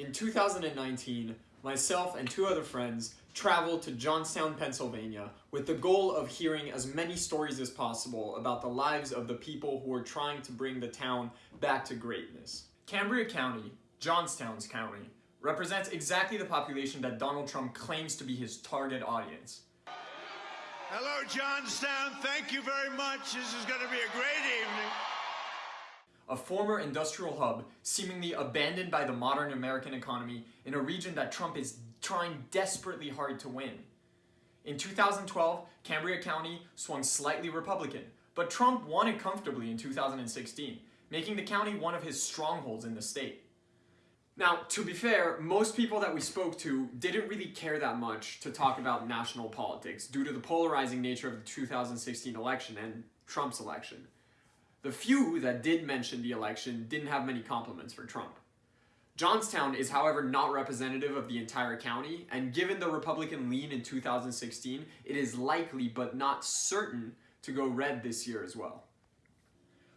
In 2019, myself and two other friends traveled to Johnstown, Pennsylvania with the goal of hearing as many stories as possible about the lives of the people who are trying to bring the town back to greatness. Cambria County, Johnstown's county, represents exactly the population that Donald Trump claims to be his target audience. Hello, Johnstown. Thank you very much. This is going to be a great evening. A former industrial hub, seemingly abandoned by the modern American economy in a region that Trump is trying desperately hard to win. In 2012, Cambria County swung slightly Republican, but Trump won it comfortably in 2016, making the county one of his strongholds in the state. Now, to be fair, most people that we spoke to didn't really care that much to talk about national politics due to the polarizing nature of the 2016 election and Trump's election. The few that did mention the election didn't have many compliments for Trump. Johnstown is however not representative of the entire county, and given the Republican lean in 2016, it is likely but not certain to go red this year as well.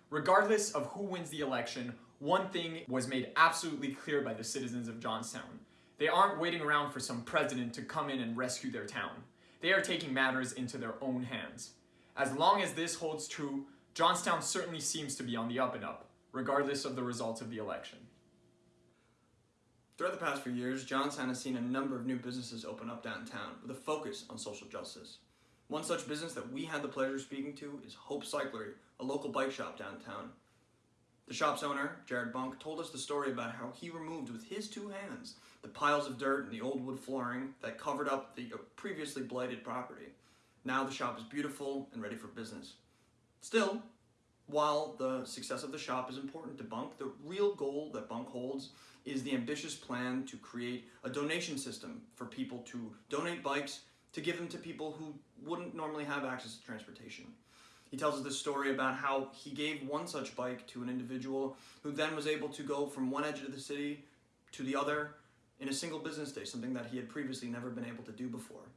Regardless of who wins the election, one thing was made absolutely clear by the citizens of Johnstown. They aren't waiting around for some president to come in and rescue their town. They are taking matters into their own hands. As long as this holds true, Johnstown certainly seems to be on the up and up, regardless of the results of the election. Throughout the past few years, Johnstown has seen a number of new businesses open up downtown with a focus on social justice. One such business that we had the pleasure of speaking to is Hope Cyclery, a local bike shop downtown. The shop's owner, Jared Bunk, told us the story about how he removed with his two hands the piles of dirt and the old wood flooring that covered up the previously blighted property. Now the shop is beautiful and ready for business. Still, while the success of the shop is important to Bunk, the real goal that Bunk holds is the ambitious plan to create a donation system for people to donate bikes to give them to people who wouldn't normally have access to transportation. He tells us this story about how he gave one such bike to an individual who then was able to go from one edge of the city to the other in a single business day, something that he had previously never been able to do before.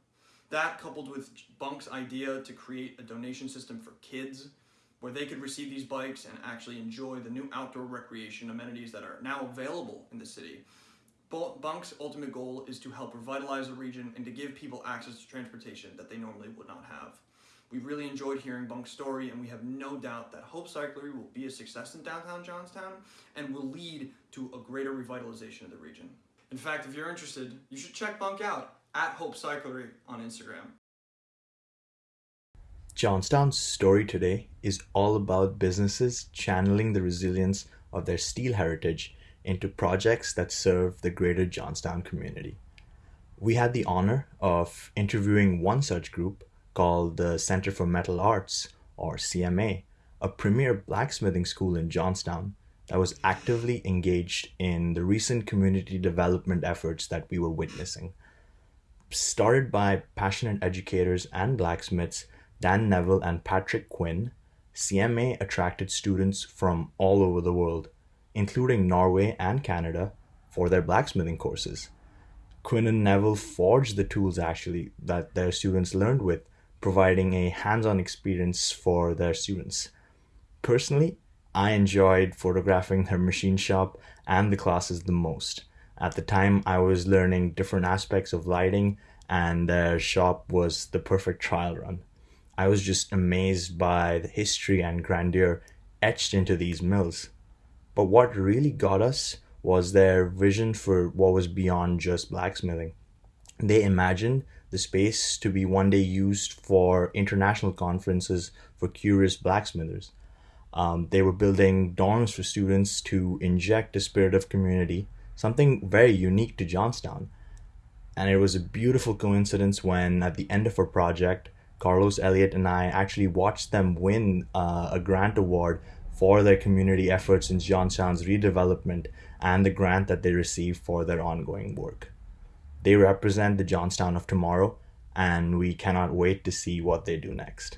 That, coupled with Bunk's idea to create a donation system for kids, where they could receive these bikes and actually enjoy the new outdoor recreation amenities that are now available in the city. Bunk's ultimate goal is to help revitalize the region and to give people access to transportation that they normally would not have. We really enjoyed hearing Bunk's story, and we have no doubt that Hope Cyclery will be a success in downtown Johnstown and will lead to a greater revitalization of the region. In fact, if you're interested, you should check Bunk out at Hope Cyclery on Instagram. Johnstown's story today is all about businesses channeling the resilience of their steel heritage into projects that serve the greater Johnstown community. We had the honor of interviewing one such group called the Center for Metal Arts, or CMA, a premier blacksmithing school in Johnstown that was actively engaged in the recent community development efforts that we were witnessing. Started by passionate educators and blacksmiths, Dan Neville and Patrick Quinn, CMA attracted students from all over the world, including Norway and Canada, for their blacksmithing courses. Quinn and Neville forged the tools actually that their students learned with providing a hands-on experience for their students. Personally, I enjoyed photographing their machine shop and the classes the most. At the time, I was learning different aspects of lighting, and their shop was the perfect trial run. I was just amazed by the history and grandeur etched into these mills. But what really got us was their vision for what was beyond just blacksmithing. They imagined the space to be one day used for international conferences for curious blacksmithers. Um, they were building dorms for students to inject a spirit of community, something very unique to Johnstown. And it was a beautiful coincidence when, at the end of our project, Carlos Elliott and I actually watched them win uh, a grant award for their community efforts in Johnstown's redevelopment and the grant that they received for their ongoing work. They represent the Johnstown of tomorrow, and we cannot wait to see what they do next.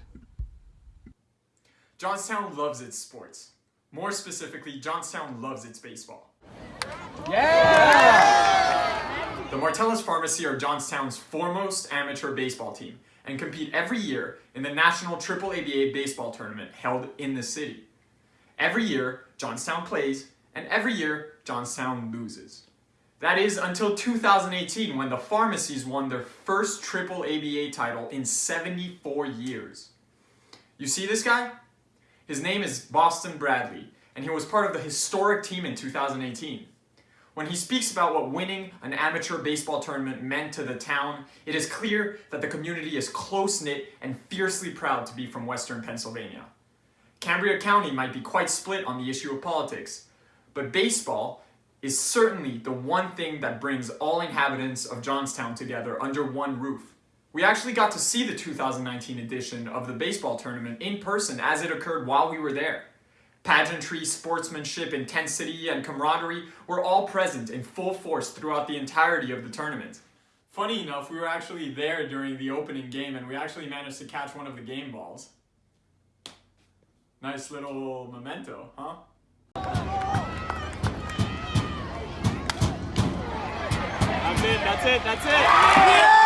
Johnstown loves its sports. More specifically, Johnstown loves its baseball. Yeah! The Martella's Pharmacy are Johnstown's foremost amateur baseball team and compete every year in the National Triple ABA Baseball Tournament held in the city. Every year, Johnstown plays, and every year, Johnstown loses. That is until 2018 when the Pharmacies won their first triple ABA title in 74 years. You see this guy? His name is Boston Bradley, and he was part of the historic team in 2018. When he speaks about what winning an amateur baseball tournament meant to the town, it is clear that the community is close-knit and fiercely proud to be from western Pennsylvania. Cambria County might be quite split on the issue of politics, but baseball is certainly the one thing that brings all inhabitants of Johnstown together under one roof. We actually got to see the 2019 edition of the baseball tournament in person as it occurred while we were there. Pageantry, sportsmanship, intensity, and camaraderie were all present in full force throughout the entirety of the tournament. Funny enough, we were actually there during the opening game and we actually managed to catch one of the game balls. Nice little memento, huh? That's it, that's it, that's it.